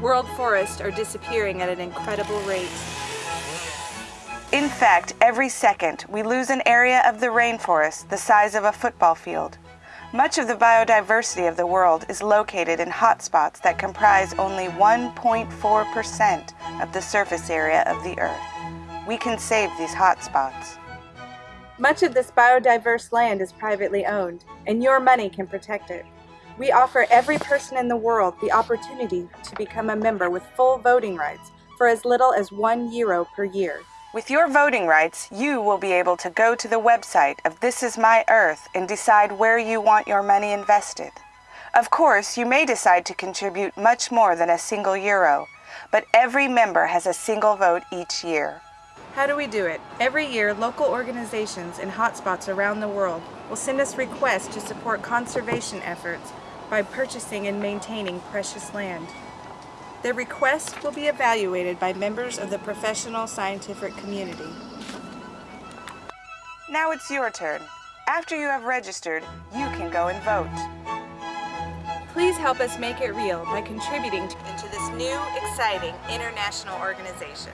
World forests are disappearing at an incredible rate. In fact, every second, we lose an area of the rainforest the size of a football field. Much of the biodiversity of the world is located in hotspots that comprise only 1.4% of the surface area of the Earth. We can save these hotspots. Much of this biodiverse land is privately owned, and your money can protect it. We offer every person in the world the opportunity to become a member with full voting rights for as little as one euro per year. With your voting rights, you will be able to go to the website of This Is My Earth and decide where you want your money invested. Of course, you may decide to contribute much more than a single euro, but every member has a single vote each year. How do we do it? Every year, local organizations in hotspots around the world will send us requests to support conservation efforts by purchasing and maintaining precious land. Their requests will be evaluated by members of the professional scientific community. Now it's your turn. After you have registered, you can go and vote. Please help us make it real by contributing to, this new, exciting international organization.